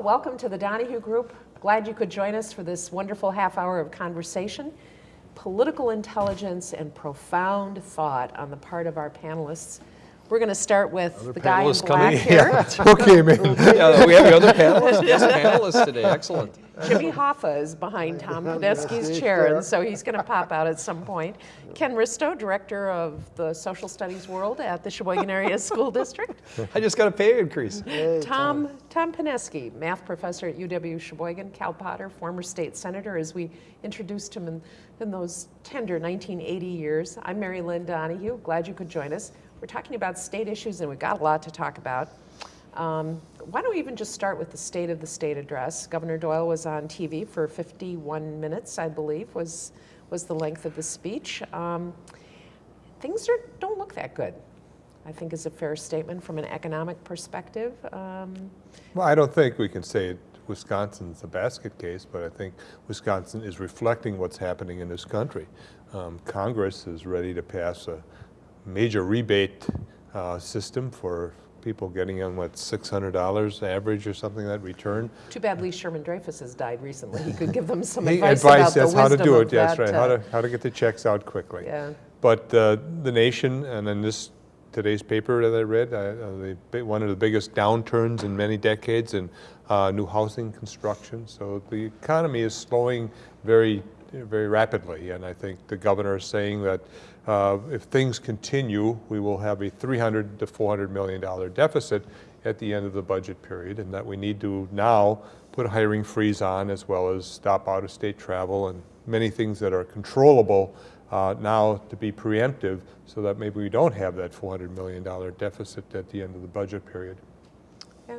Welcome to the Donahue Group. Glad you could join us for this wonderful half hour of conversation. Political intelligence and profound thought on the part of our panelists. We're going to start with the guy in panelists black coming. here. Okay, man. Yeah, we have the other panelists, yes, panelists today, excellent. Jimmy Hoffa is behind Tom Podesky's chair, and so he's going to pop out at some point. Ken Risto, Director of the Social Studies World at the Sheboygan Area School District. I just got a pay increase. Tom, Tom Pineski, math professor at UW Sheboygan, Cal Potter, former state senator, as we introduced him in, in those tender 1980 years. I'm Mary Lynn Donahue, glad you could join us. We're talking about state issues and we've got a lot to talk about. Um, why don't we even just start with the State of the State address? Governor Doyle was on TV for 51 minutes, I believe, was, was the length of the speech. Um, things are, don't look that good. I think is a fair statement from an economic perspective. Um, Well, I don't think we can say Wisconsin's a basket case, but I think Wisconsin is reflecting what's happening in this country. Um, Congress is ready to pass a major rebate uh, system for people getting on what $600 average or something that return. too bad Lee Sherman Dreyfus has died recently. He could give them some advice, advice, about the how to do it. That, right. uh, How to how to get the checks out quickly. Yeah. But uh, the nation, and in this today's paper that I read, uh, uh, the, one of the biggest downturns in many decades in uh, new housing construction. So the economy is slowing very, very rapidly, and I think the governor is saying that uh, if things continue, we will have a 300 to 400 million dollar deficit at the end of the budget period, and that we need to now put a hiring freeze on as well as stop out-of-state travel and many things that are controllable uh, now to be preemptive so that maybe we don't have that $400 million deficit at the end of the budget period. Yeah.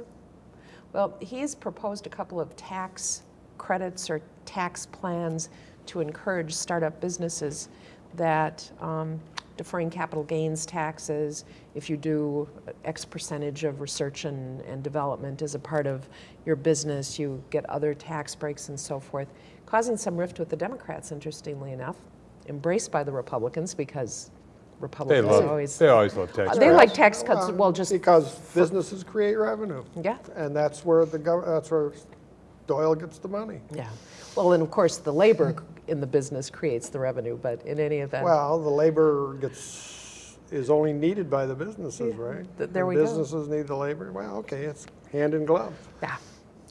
Well, he's proposed a couple of tax credits or tax plans to encourage startup businesses that um, deferring capital gains taxes, if you do X percentage of research and, and development as a part of your business, you get other tax breaks and so forth, causing some rift with the Democrats, interestingly enough, embraced by the Republicans because They Republicans love, always, they always love tax they like tax cuts, well, just, Because businesses create revenue. yeah. And that's where the, gov- that's where Doyle gets the money. Yeah. Well, and of course, the labor in the business creates the revenue, but in any event. Well, the labor gets, is only needed by the businesses, right? th- there The we go. Businesses need the labor, well, okay, it's hand in glove. Yeah.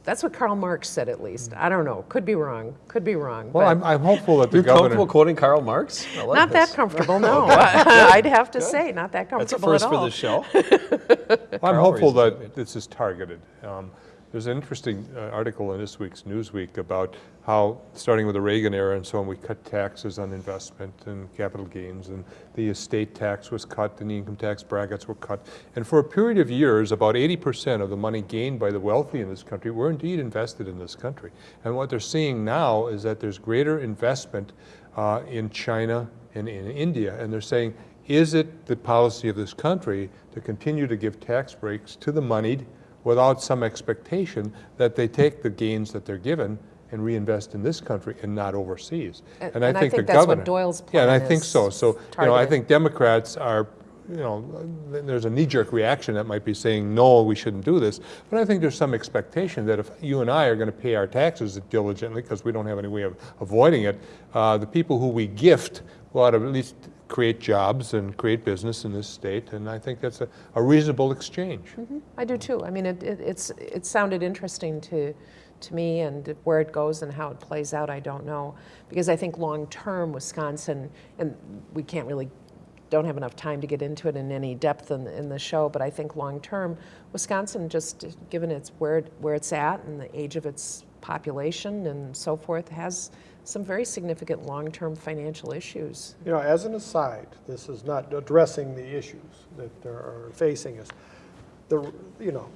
That's what Karl Marx said, at least. I don't know. Could be wrong. Could be wrong. Well, but I'm, I'm hopeful that the You comfortable governor, quoting Karl Marx? I like not that comfortable, no. I'd have to say, not that comfortable That's a comfortable at first for the show. I'm Carl hopeful that this is targeted. Um, There's an interesting uh, article in this week's Newsweek about how, starting with the Reagan era and so on, we cut taxes on investment and capital gains, and the estate tax was cut, and the income tax brackets were cut. And for a period of years, about 80% of the money gained by the wealthy in this country were indeed invested in this country. And what they're seeing now is that there's greater investment uh, in China and in India, and they're saying, is it the policy of this country to continue to give tax breaks to the moneyed without some expectation that they take the gains that they're given and reinvest in this country and not overseas? And- and I think the that's what governor- Doyle's Yeah, and I plan think so. So, you know, I think Democrats are, you know, there's a knee-jerk reaction that might be saying, no, we shouldn't do this. But I think there's some expectation that if you and I are going to pay our taxes diligently, because we don't have any way of avoiding it, uh, the people who we gift will ought to at least create jobs and create business in this state. And I think that's a, a reasonable exchange. Mm-hmm. I do too. I mean, it, it, it's, it sounded interesting to, to me and where it goes and how it plays out, I don't know. Because I think long-term Wisconsin, and we can't really, don't have enough time to get into it in any depth in, in the show, but I think long-term, Wisconsin, just given its where, where it's at and the age of its population and so forth, has some very significant long-term financial issues. You know, as an aside, this is not addressing the issues that are facing us. The, you know,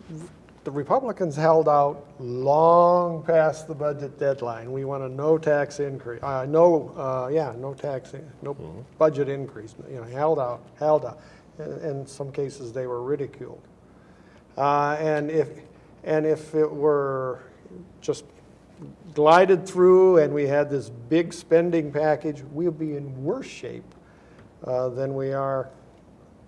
the Republicans held out long past the budget deadline. We want a no tax increase, uh, no, uh, yeah, no tax, in- no budget increase, you know, held out, held out. In, in some cases, they were ridiculed. Uh, and if, and if it were just glided through and we had this big spending package, we'll be in worse shape uh, than we are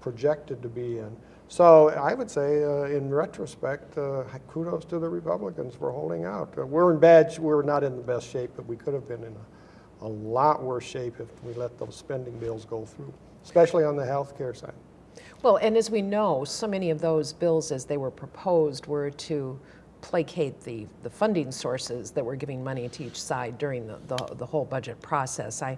projected to be in. So I would say, uh, in retrospect, uh, kudos to the Republicans for holding out. Uh, We're in bad, we're not in the best shape, but we could have been in a, a lot worse shape if we let those spending bills go through, especially on the health care side. Well, and as we know, so many of those bills as they were proposed were to placate the, the funding sources that were giving money to each side during the, the, the whole budget process. I,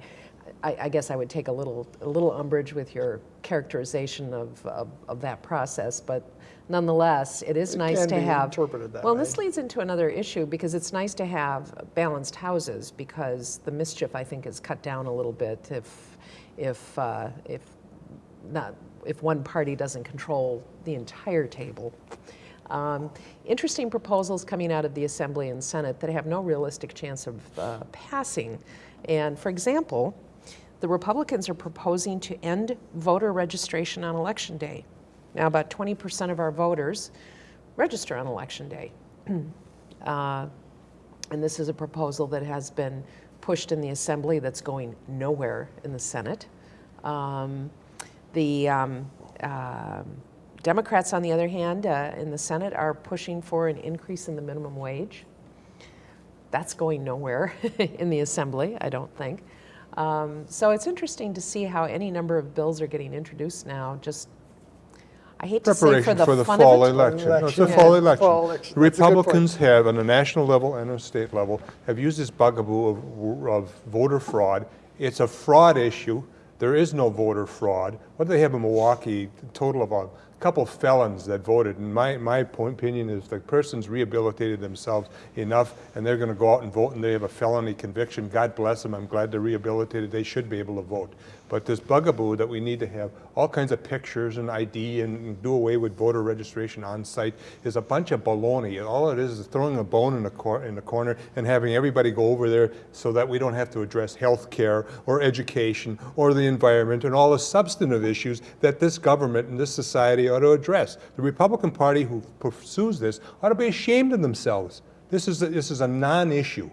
I, I guess I would take a little, a little umbrage with your characterization of, of, of that process, but nonetheless, it is It nice to have. interpreted that Well, way. this leads into another issue because it's nice to have balanced houses because the mischief, I think, is cut down a little bit if, if, uh, if not, if one party doesn't control the entire table. Um, interesting proposals coming out of the Assembly and Senate that have no realistic chance of uh, passing. And for example, the Republicans are proposing to end voter registration on Election Day. Now, about 20% of our voters register on Election Day. Uh, and this is a proposal that has been pushed in the Assembly that's going nowhere in the Senate. Um, the um, um Democrats, on the other hand, uh, in the Senate are pushing for an increase in the minimum wage. That's going nowhere in the Assembly, I don't think. Um, so it's interesting to see how any number of bills are getting introduced now. Just, I hate to say for the, for the fun fall of it. election. No, It's the Election. fall election. Fall election. The That's a good point. Republicans have, on a national level and a state level, have used this bugaboo of, of voter fraud. It's a fraud issue. There is no voter fraud. What do they have in Milwaukee? A total of a couple felons that voted. And my, my point, opinion is the person's rehabilitated themselves enough and they're going to go out and vote and they have a felony conviction. God bless them. I'm glad they're rehabilitated. They should be able to vote. But this bugaboo that we need to have all kinds of pictures and ID and do away with voter registration on site is a bunch of baloney. All it is is throwing a bone in the, in corner and having everybody go over there so that we don't have to address health care or education or the environment and all the substantive issues that this government and this society ought to address. The Republican Party who pursues this ought to be ashamed of themselves. This is a, this is a non-issue.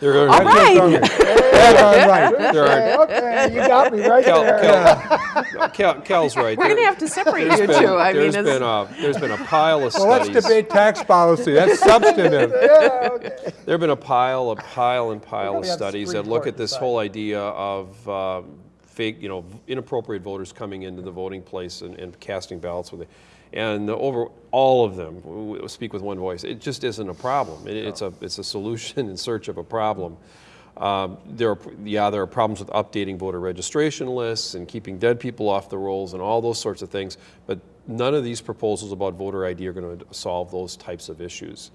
There are, All right. Okay, There are- okay, you got me right Cal, there. Cal, Cal, Cal's right. We're going to have to separate you been- two. I mean, there's it's, been a there's been a pile of Well, let's studies. debate tax policy. That's substantive. Yeah, okay. There have been a pile, a pile and pile of probably have the studies that look at this decide. whole idea of um, fake, you know, inappropriate voters coming into the voting place and, and casting ballots with it. And the over all of them speak with one voice. It just isn't a problem. It, it's a it's a solution in search of a problem. Um, there are, yeah, there are problems with updating voter registration lists and keeping dead people off the rolls and all those sorts of things. But none of these proposals about voter ID are going to solve those types of issues.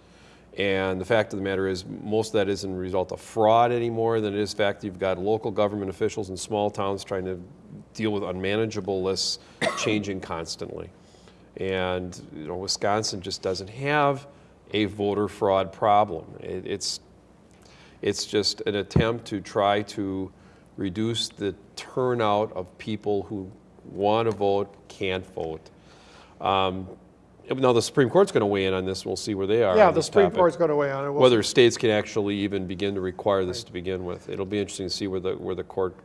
And the fact of the matter is, most of that isn't a result of fraud anymore than it is fact you've got local government officials in small towns trying to deal with unmanageable lists changing constantly. And you know, Wisconsin just doesn't have a voter fraud problem. It, it's it's just an attempt to try to reduce the turnout of people who want to vote, can't vote. Um, now, the Supreme Court's going to weigh in on this, we'll see where they are Yeah, the Supreme topic. Court's going to weigh on it. We'll Whether states can actually even begin to require this to begin with. It'll be interesting to see where the, where the court,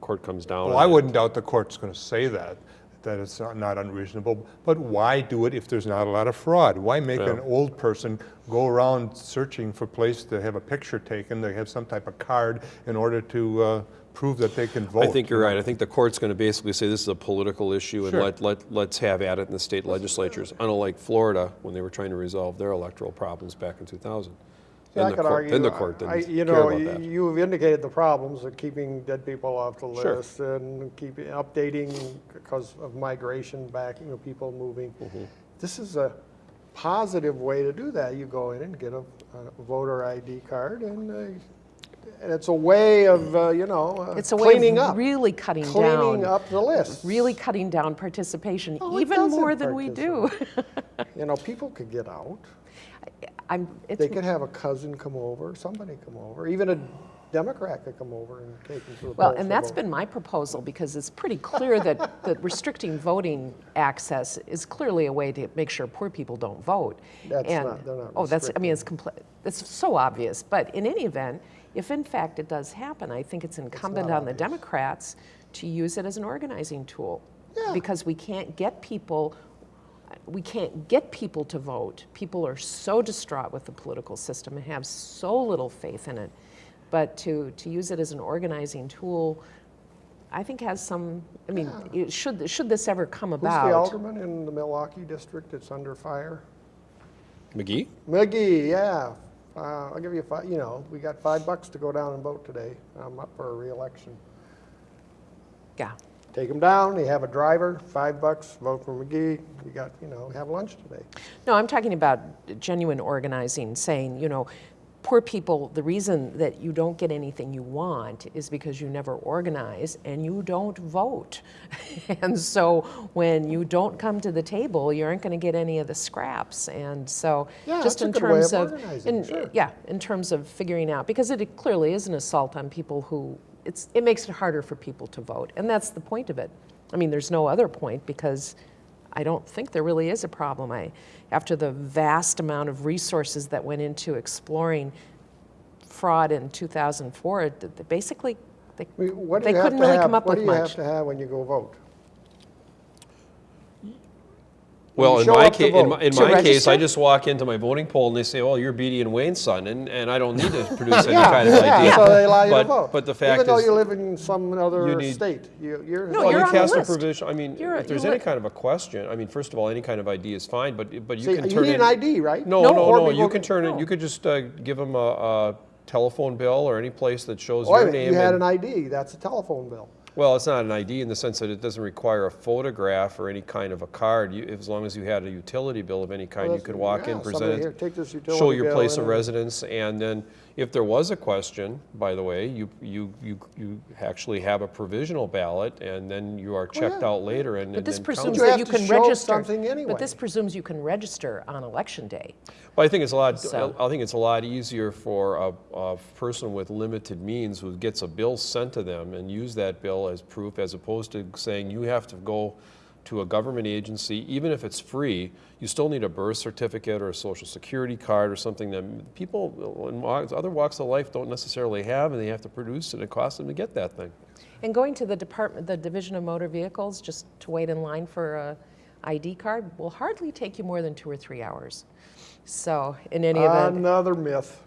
court comes down. Well, on I it. wouldn't doubt the court's going to say that, that it's not- unreasonable. But why do it if there's not a lot of fraud? Why make an old person go around searching for place to have a picture taken, they have some type of card in order to uh, prove that they can vote? I think you're right. I think the court's going to basically say this is a political issue and Sure. let, let, let's have at it in the state legislatures, unlike Florida when they were trying to resolve their electoral problems back in 2000. Yeah, I the could court, argue, then the court I- didn't You care know, about that. you've indicated the problems of keeping dead people off the Sure. list and keeping, updating because of migration back, you know, people moving. Mm-hmm. This is a positive way to do that. You go in and get a a voter ID card and, uh, and it's a way of, uh, you know, uh, it's a way of up. really cutting Cleaning down, up the list. really cutting down participation, Oh, even more than we do. You know, people could get out. I'm, it's, They could have a cousin come over, somebody come over, even a Democrat could come over and take them to the Well, and that's vote. been my proposal because it's pretty clear that, that restricting voting access is clearly a way to make sure poor people don't vote. That's And- not- they're not Oh, that's, I mean, it's complete, it's so obvious. But in any event, if in fact it does happen, I think it's incumbent not on the. Democrats to use it as an organizing tool. Yeah. Because we can't get people we can't get people to vote. People are so distraught with the political system and have so little faith in it. But to, to use it as an organizing tool, I think has some, I mean, it should, should this ever come about. Who's the alderman in the Milwaukee district that's under fire? McGee? McGee, yeah. Uh, I'll give you five, you know, we got five bucks to go down and vote today. I'm up for a reelection. Yeah. Take him down, you have a driver, five bucks, vote for McGee, you got, you know, have lunch today. No, I'm talking about genuine organizing, saying, you know, poor people, the reason that you don't get anything you want is because you never organize and you don't vote. and so when you don't come to the table, you aren't going to get any of the scraps. And so Yeah, just in a good way terms of of, in- sure. yeah, in terms of figuring out, because it clearly is an assault on people who, it's, it makes it harder for people to vote. And that's the point of it. I mean, there's no other point because I don't think there really is a problem. I, after the vast amount of resources that went into exploring fraud in 2004, it- it basically, they, I mean, they couldn't really have- come up with much. What do you have to have when you go vote? Well, in my up to case, in my, in To my case. I just walk into my voting poll and they say, "Well, you're Beatty and Wayne's son," and, and I don't need to produce any kind of Yeah, idea. so they allow you to but, vote. But the fact Even though is, you live in some other need- state, you, you're. No, well, you're you on the cast a list. provision. I mean, You're- if there's any li- kind of a question, I mean, first of all, any kind of ID is fine, but but you See, can you turn need in an ID, right? No, No. no, no. You can turn it. no. You could just uh, give them a, a telephone bill or any place that shows Oh, wait a your minute, name. you had an ID, that's a telephone bill. Well, it's not an ID in the sense that it doesn't require a photograph or any kind of a card. You, as long as you had a utility bill of any kind, you could walk yeah, in, present here, it, take this show your place of residence, and then if there was a question, by the way, you you you you actually have a provisional ballot, and then you are checked Oh, yeah. out later, and But and this then presumes you that have you to can show register. something anyway. But this presumes you can register on election day. But I think it's a lot. So- I think it's a lot easier for a, a person with limited means who gets a bill sent to them and use that bill as proof, as opposed to saying you have to go to a government agency, even if it's free. You still need a birth certificate or a social security card or something that people in other walks of life don't necessarily have, and they have to produce, and it costs them to get that thing. And going to the department, the Division of Motor Vehicles, just to wait in line for a ID card will hardly take you more than two or three hours. So in any event, Another myth,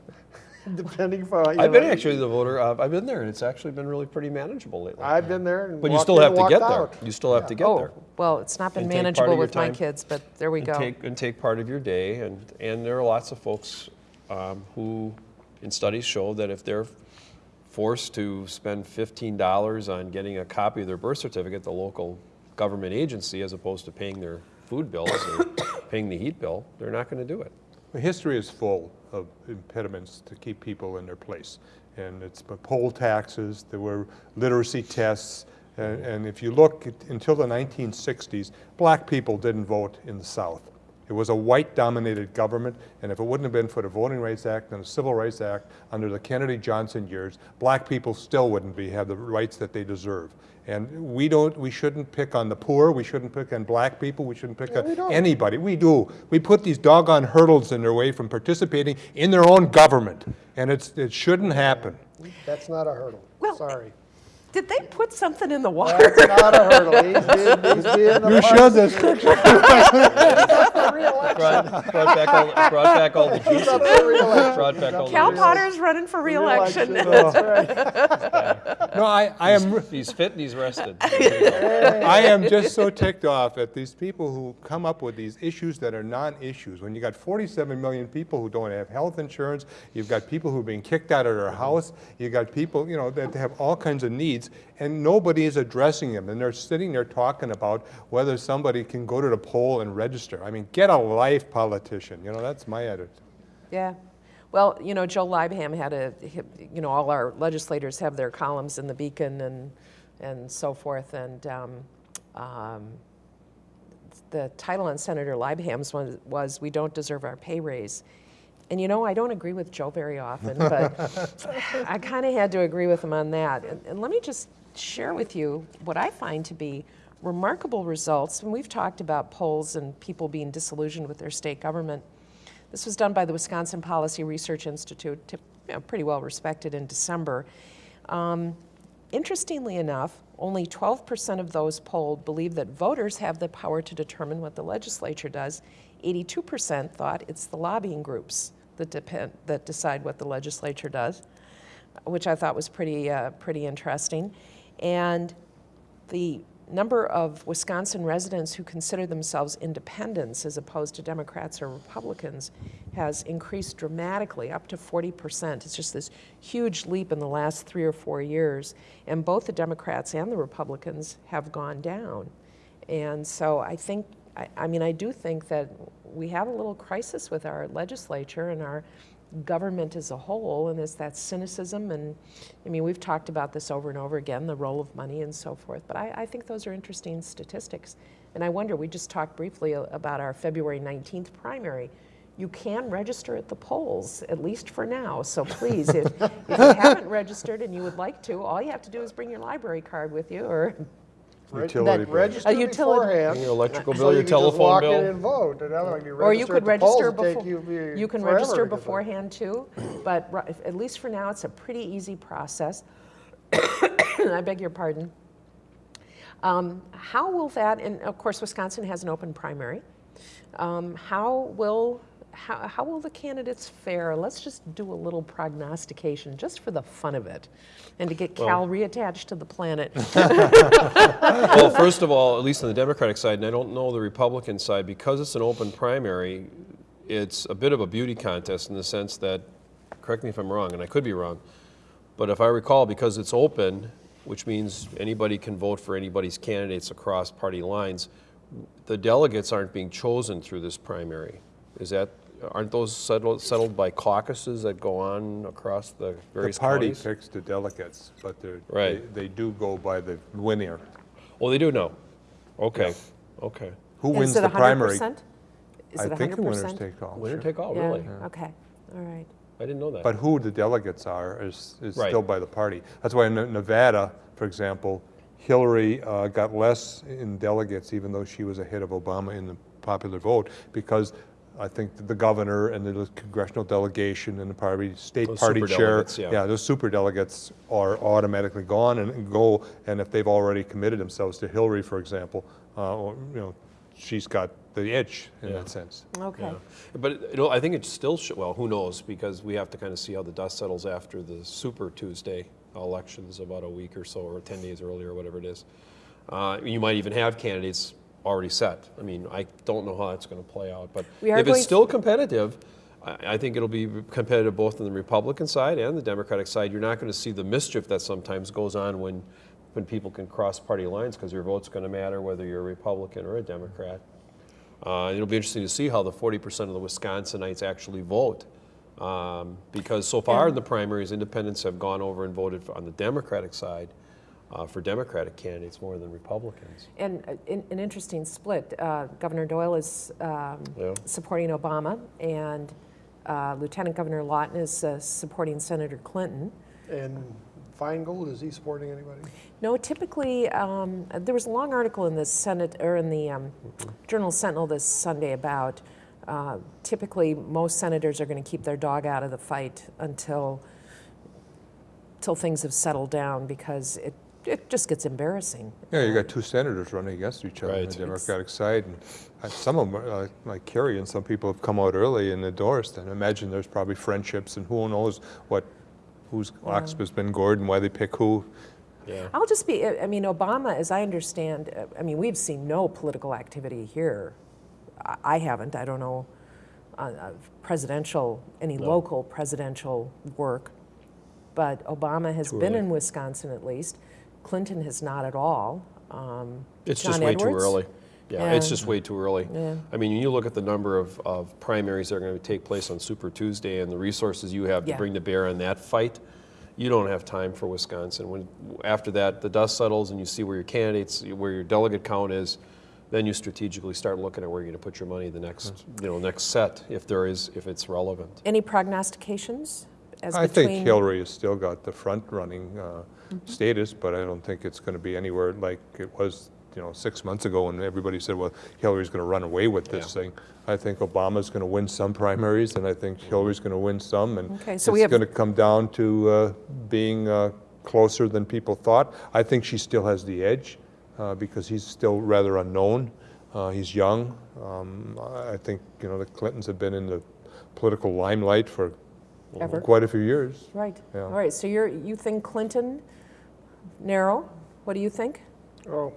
depending for. you I've been know, actually the voter. Uh, I've been there, and it's actually been really pretty manageable lately. I've been there and but you still have to walked get there. You still have to get oh, there. well, it's not been And take part of manageable with my kids, but there we and go. Take, and take part of your day, and, and there are lots of folks um, who, in studies show that if they're forced to spend fifteen dollars on getting a copy of their birth certificate, at the local government agency, as opposed to paying their food bills or paying the heat bill, they're not gonna do it. History is full of impediments to keep people in their place. And it's poll taxes, there were literacy tests, and, and if you look at- until the 1960s, black people didn't vote in the South. It was a white-dominated government, and if it wouldn't have been for the Voting Rights Act and the Civil Rights Act under the Kennedy-Johnson years, black people still wouldn't be, have the rights that they deserve. And we don't, we shouldn't pick on the poor, we shouldn't pick on black people, we shouldn't pick Yeah, on don't. anybody. We do. We put these doggone hurdles in their way from participating in their own government, and it's, it shouldn't happen. That's not a hurdle, Well, sorry. Did they put something in the water? That's not a hurdle, he's being, he's being. You a should, that's, Brought, brought back all, brought back all the juices. Up for re-election. Brought back all the Cal juices. Potter's running for reelection. Oh. That's right. no, I, I am, He's fit and he's rested. I am just so ticked off at these people who come up with these issues that are non-issues. When you got 47 million people who don't have health insurance, you've got people who are being kicked out of their house, you've got people, you know, that have all kinds of needs, and nobody is addressing them. And they're sitting there talking about whether somebody can go to the poll and register. I mean, get a life, politician. You know, that's my attitude. Yeah. Well, you know, Joe Leibham had a, you know, all our legislators have their columns in the Beacon and, and so forth. And um, um, the title on Senator Leibham's was, was We Don't Deserve Our Pay Raise. And you know, I don't agree with Joe very often, but I kind of had to agree with him on that. And, and let me just share with you what I find to be remarkable results. And we've talked about polls and people being disillusioned with their state government. This was done by the Wisconsin Policy Research Institute, t- you know, pretty well respected in December. Um, interestingly enough, only 12% of those polled believe that voters have the power to determine what the legislature does. 82% thought it's the lobbying groups that, depend, that decide what the legislature does, which I thought was pretty, uh, pretty interesting. And the number of Wisconsin residents who consider themselves independents as opposed to Democrats or Republicans has increased dramatically, up to 40%. It's just this huge leap in the last three or four years. And both the Democrats and the Republicans have gone down. And so I think, I, I mean, I do think that we have a little crisis with our legislature and our government as a whole, and it's that cynicism. And I mean, we've talked about this over and over again the role of money and so forth. But I, I think those are interesting statistics. And I wonder, we just talked briefly about our February 19th primary. You can register at the polls, at least for now. So please, if, if you haven't registered and you would like to, all you have to do is bring your library card with you or Reg- Utility bill. Register A utility- beforehand. Your electrical so bill, you your can just telephone walk in bill. and vote. And otherwise you Or you register could at the polls, register it'll take before, you, you can forever register to get beforehand too, but ri- at least for now, it's a pretty easy process. I beg your pardon. Um, How will that, and of course, Wisconsin has an open primary. Um, How will, how, how will the candidates fare? Let's just do a little prognostication, just for the fun of it, and to get Cal reattached to the planet. Well, first of all, at least on the Democratic side, and I don't know the Republican side, because it's an open primary, it's a bit of a beauty contest in the sense that, correct me if I'm wrong, and I could be wrong, but if I recall, because it's open, which means anybody can vote for anybody's candidates across party lines, the delegates aren't being chosen through this primary. Is that, aren't those settled, settled by caucuses that go on across the The various party counties? picks the delegates, but they're, Right. they do go by the winner. Oh, they do know? Okay, okay. Who Is wins it the primary? 100%? Is I it 100%? think the winners take all. Winner sure. take all, Yeah, really? okay, all right. I didn't know that. But who the delegates are is, is Right. still by the party. That's why in Nevada, for example, Hillary uh, got less in delegates, even though she was ahead of Obama in the popular vote, because I think the governor and the congressional delegation and the party, state Those party chair, yeah. yeah, those super delegates are automatically gone and go, and if they've already committed themselves to Hillary, for example, uh, or, you know, she's got the edge in Yeah. that sense. Okay. Yeah. But it- it'll, I think it still should, well, who knows, because we have to kind of see how the dust settles after the Super Tuesday elections about a week or so, or 10 days earlier, or whatever it is. Uh, You might even have candidates already set. I mean, I don't know how that's going to play out, but if it's still competitive, I I think it'll be competitive both on the Republican side and the Democratic side. You're not going to see the mischief that sometimes goes on when, when people can cross party lines, because your vote's going to matter whether you're a Republican or a Democrat. Uh, It'll be interesting to see how the 40% of the Wisconsinites actually vote. Um, Because so far in the primaries, independents have gone over and voted on the Democratic side uh, for Democratic candidates more than Republicans. And uh, in- an interesting split. Uh, Governor Doyle is um, Yeah. supporting Obama, and uh, Lieutenant Governor Lawton is uh, supporting Senator Clinton. And Feingold, is he supporting anybody? No, typically, um, there was a long article in the Senate or in the um, Journal Sentinel this Sunday about uh, typically most senators are going to keep their dog out of the fight until until things have settled down because it it just gets embarrassing. Yeah, you got two senators running against each other on the Democratic side, and uh, some of them, uh, like Kerry and some people have come out early and endorsed, and I imagine there's probably friendships, and who knows what, whose ox has been gored and why they pick who. Yeah. I'll just be, I mean, Obama, as I understand, uh, I mean, we've seen no political activity here. I- I haven't, I don't know, uh, uh, presidential, any local presidential work. But Obama has Too been early. in Wisconsin at least. Clinton has not at all. Um, It's John just way too early. Yeah, it's just way too early. Yeah. I mean, you look at the number of, of primaries that are going to take place on Super Tuesday and the resources you have to bring to bear on that fight, you don't have time for Wisconsin. When, after that, the dust settles and you see where your candidates, where your delegate count is, then you strategically start looking at where you're going to put your money the next, you know, next set, if there is, if it's relevant. Any prognostications? As I between, think Hillary has still got the front-running uh, status, but I don't think it's going to be anywhere like it was, you know, six months ago when everybody said, well, Hillary's going to run away with this Yeah. thing. I think Obama's going to win some primaries, and I think Hillary's going to win some, and Okay, it's so we have- going to come down to uh, being uh, closer than people thought. I think she still has the edge uh, because he's still rather unknown. Uh, He's young. Um, I I think, you know, the Clintons have been in the political limelight for Ever. quite a few years. Right. Yeah. All right, so you're, you think Clinton, narrow? What do you think? Oh,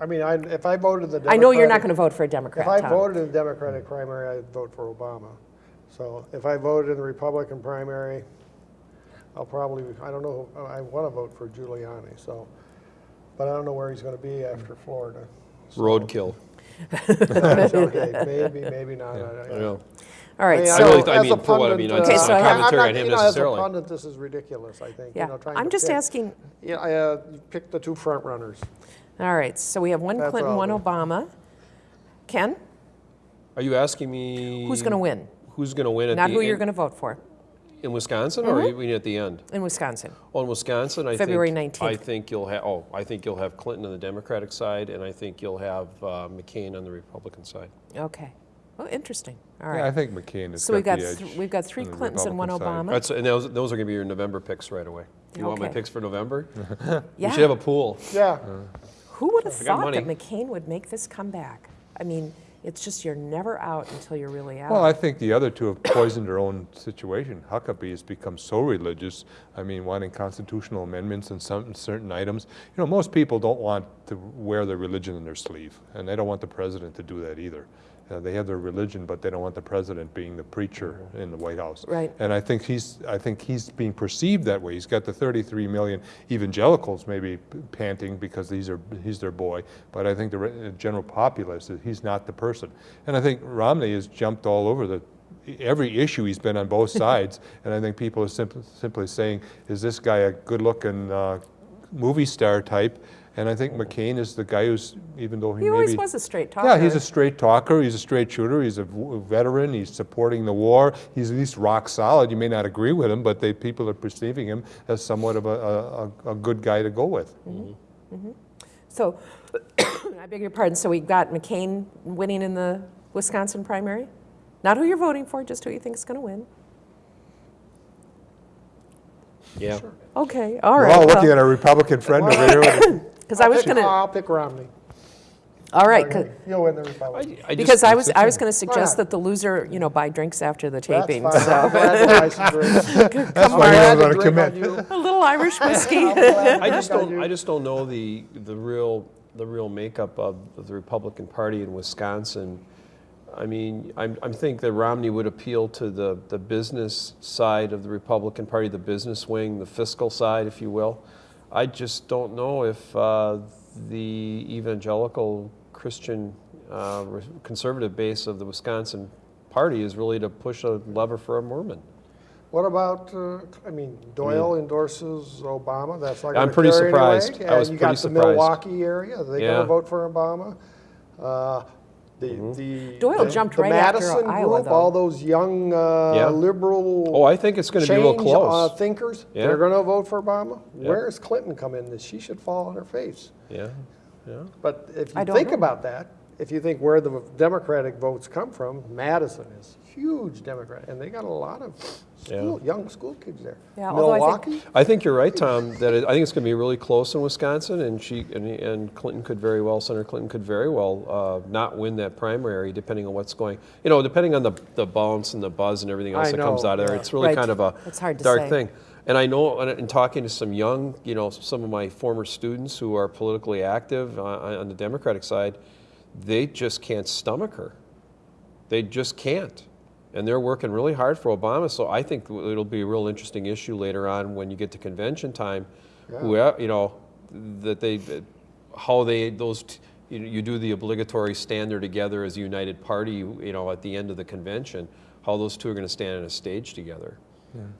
I mean, I, if I voted the Democratic. I know you're not going to vote for a Democrat, If I Tom. voted in the Democratic primary, I'd vote for Obama. So if I voted in the Republican primary, I'll probably, I don't know, I want to vote for Giuliani, so, but I don't know where he's going to be after Florida. So- Roadkill. Okay, maybe, maybe not. I- I- I know. All right, I mean, so. I really, I as a mean, for what I mean, pundit, it's Okay, not so I a have- I'm commentary not- on him you know, necessarily. As a pundit, this is ridiculous, I think, you Yeah, know, I'm just pick- asking, Yeah, I, uh, you pick the two front runners. all right, so we have one That's Clinton, one. Obama. Ken, Are you asking me? who's going to win? Who's going to win at the Not the who you're going to vote for in Wisconsin, or are you mean at the end? in Wisconsin. Well, in Wisconsin, I February think 19th. I think you'll have. Oh, I think you'll have Clinton on the Democratic side, and I think you'll have uh, McCain on the Republican side. Okay. Well, interesting. All Yeah, I think McCain is. So we've got got, the th- edge. we've got three Clintons and one Republican side. Obama. That's, and those, those are going to be your November picks right away. You want my picks for November? Yeah. We should have a pool. Yeah, Who would have thought that. McCain would make this comeback? I mean, it's just you're never out until you're really out. Well, I think the other two have poisoned their own situation. Huckabee has become so religious, I mean, wanting constitutional amendments and some certain items. You know, most people don't want to wear their religion in their sleeve, and they don't want the president to do that either. Uh, They have their religion, but they don't want the president being the preacher in the White House. Right. And I think he's, I think he's being perceived that way. He's got the 33 million evangelicals maybe panting because these are, he's their boy, but I think the general populace, is he's not the person. And I think Romney has jumped all over the, every issue he's been on both sides, and I think people are simply, simply saying, is this guy a good-looking uh, movie star type? And I think McCain is the guy who's, even though he, he maybe... always was a straight talker. Yeah, he's a straight talker, he's a straight shooter, he's a veteran, he's supporting the war, he's at least rock solid. You may not agree with him, but they, people are perceiving him as somewhat of a, a, a- a good guy to go with. Mm-hmm, mm-hmm. So, I beg your pardon, so we got McCain winning in the Wisconsin primary? Not who you're voting for, just who you think is going to win? Yeah. Okay, All right. We're right. all looking at our Republican friend over here. Because I was going to, I'll pick Romney. all right, 'cause- You'll win the Republican. I, I because I was, I was going to suggest that the loser, you know, buy drinks after the That's taping, fine. I'm so. glad to buy some drinks. That's why Glad you to to on commit. A little Irish whiskey. I'm glad to I just don't. I just don't know the the real the real makeup of, of the Republican Party in Wisconsin. I mean, I'm, I think that Romney would appeal to the, the business side of the Republican Party, the business wing, the fiscal side, if you will. I just don't know if uh, the evangelical Christian uh, re- conservative base of the Wisconsin Party is really to push a lever for a Mormon. What about, uh, I mean, Doyle endorses Obama, that's not I'm pretty surprised. I was And you pretty got the surprised. Milwaukee area, are they going to vote for Obama? Uh, The, Mm-hmm. the. Doyle the- jumped the right after Madison Iowa, group, though. all those young uh, Yeah. liberal. Oh, I think it's going to be real close. uh, Thinkers, Yeah. they're going to vote for Obama? Yeah. Where has Clinton come in this? She should fall on her face. yeah, yeah. But if you think know. about that, if you think where the Democratic votes come from, Madison is huge Democrat, and they got a lot of school, young school kids there. Yeah, although I think- Milwaukee, I think you're right, Tom. That it, I think it's going to be really close in Wisconsin, and she and, and Clinton could very well, Senator Clinton could very well uh, not win that primary, depending on what's going. You know, depending on the the bounce and the buzz and everything else I that comes out of there. yeah. It's really Right. kind of a It's hard to dark say. thing. And I know, in- in talking to some young, you know, some of my former students who are politically active uh, on the Democratic side, they just can't stomach her. They just can't. And they're working really hard for Obama. So I think it'll be a real interesting issue later on when you get to convention time. Who, you know, that they, how they, those, t- you, you do the obligatory stand there together as a united party, you know, at the end of the convention, how those two are going to stand on a stage together.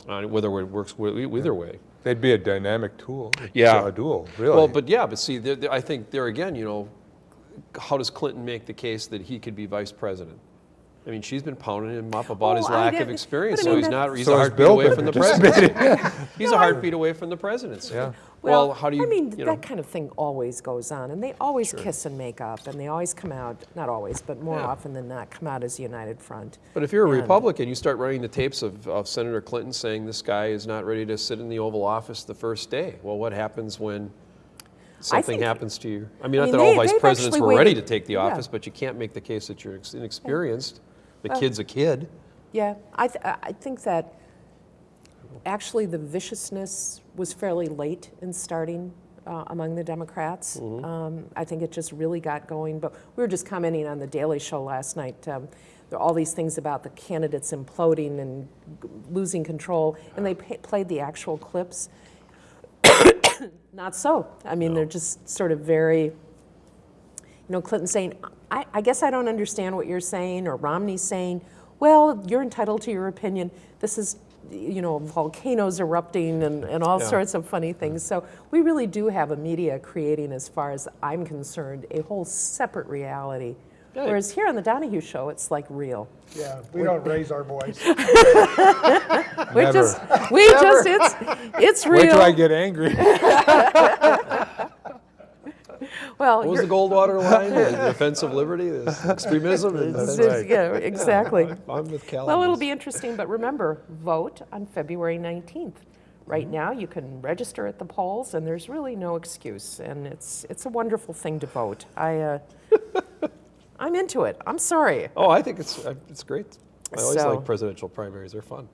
Uh, whether it works either way. They'd be a dynamic tool. Yeah. A duel, really. Well, but yeah, but see, there, there- I think there again, you know, how does Clinton make the case that he could be vice president? I mean, she's been pounding him up about his Oh, I lack get of experience, But I so he's not, he's So a has heartbeat away from the participating. presidency. He's a heartbeat away from the presidency. Yeah. Well, how do you, I mean, you know, that kind of thing always goes on, and they always kiss and make up, and they always come out, not always, but more Yeah. often than not, come out as a united front. but if you're a and- Republican, you start running the tapes of, of Senator Clinton saying this guy is not ready to sit in the Oval Office the first day. Well, what happens when something think- happens to you? I mean, I not mean, that all vice presidents were ready to take the yeah. office, but you can't make the case that you're ex- inexperienced. The kid's a kid. Yeah, I, th- I think that actually the viciousness was fairly late in starting uh, among the Democrats. Um, I think it just really got going. But we were just commenting on the Daily Show last night. Um, there are all these things about the candidates imploding and g- losing control, and they played the actual clips. Not so. I mean, they're just sort of very you know, Clinton saying, I, I guess I don't understand what you're saying, or Romney saying, well, you're entitled to your opinion. This is, you know, volcanoes erupting and, and all Yeah. sorts of funny things. So we really do have a media creating, as far as I'm concerned, a whole separate reality. Yeah. Whereas here on the Donahue Show, it's like real. Yeah, we don't raise our voice. We Never. just, we just, it's, it's real. Wait till I get angry. well, What was the Goldwater line? The defense of liberty, the extremism? and it's- defense- it's- yeah, exactly. I'm with Cal. Well, it'll be interesting, but remember, vote on February 19th. Right now, you can register at the polls, and there's really no excuse, and it's, it's a wonderful thing to vote. I, uh, I'm into it. I'm sorry. Oh, I think it's, uh, it's great. I always So- like presidential primaries, they're fun.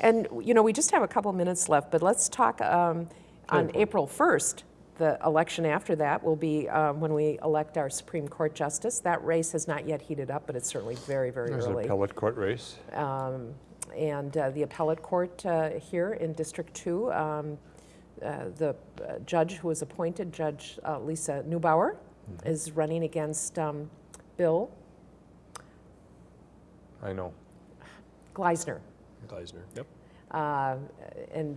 And, you know, we just have a couple minutes left, but let's talk um, on April 1st. The election after that will be um, when we elect our Supreme Court Justice. That race has not yet heated up, but it's certainly very, very There's an early. appellate court race. Um, And uh, the appellate court uh, here in District 2, um, uh, the uh, judge who was appointed, Judge uh, Lisa Neubauer, is running against um, Bill I know. Gleisner. Gleisner, yep. Uh, And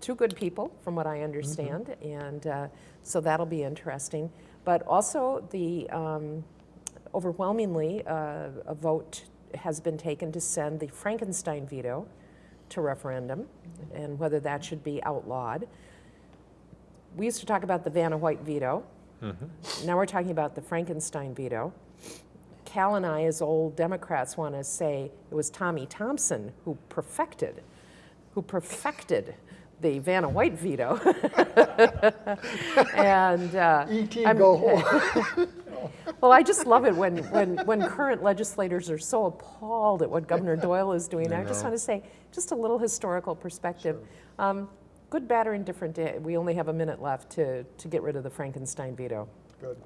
two good people, from what I understand, and uh, so that'll be interesting. But also, the um, overwhelmingly, uh, a vote has been taken to send the Frankenstein veto to referendum, and whether that should be outlawed. We used to talk about the Vanna White veto. Now we're talking about the Frankenstein veto. Cal and I, as old Democrats, want to say it was Tommy Thompson who perfected, who perfected the Vanna White veto. and uh, E.T. I'm- go home. well, I just love it when, when, when current legislators are so appalled at what Governor Doyle is doing. I just want to say, just a little historical perspective. Um, good, bad, or indifferent, eh, we only have a minute left to, to get rid of the Frankenstein veto. Good.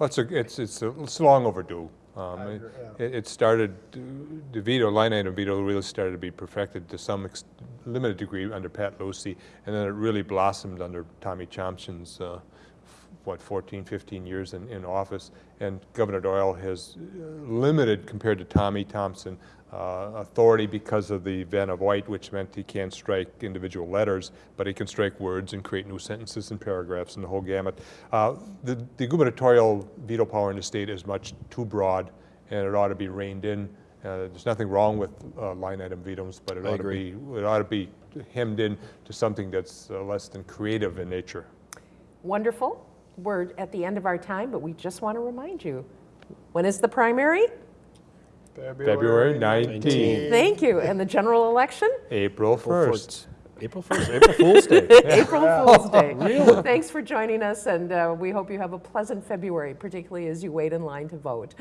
Well, it's, a, it's, it's, a, it's long overdue. Um, it, yeah. it, started, the veto, line item veto really started to be perfected to some limited degree under Pat Lucey, and then it really blossomed under Tommy Thompson's, uh, what, 14, 15 years in, in office. And Governor Doyle has uh, limited, compared to Tommy Thompson, uh, authority because of the Vanna White, which meant he can't strike individual letters, but he can strike words and create new sentences and paragraphs and the whole gamut. Uh, the, the gubernatorial veto power in the state is much too broad, and it ought to be reined in. Uh, there's nothing wrong with uh, line item vetoes, but it I ought to be it ought to be hemmed in to something that's uh, less than creative in nature. Wonderful. We're at the end of our time, but we just want to remind you when is the primary? February 19th, Thank you. And the general election? April 1st. April 1st, April Fool's Day. April Fool's Day. Thanks for joining us, and uh, we hope you have a pleasant February, particularly as you wait in line to vote.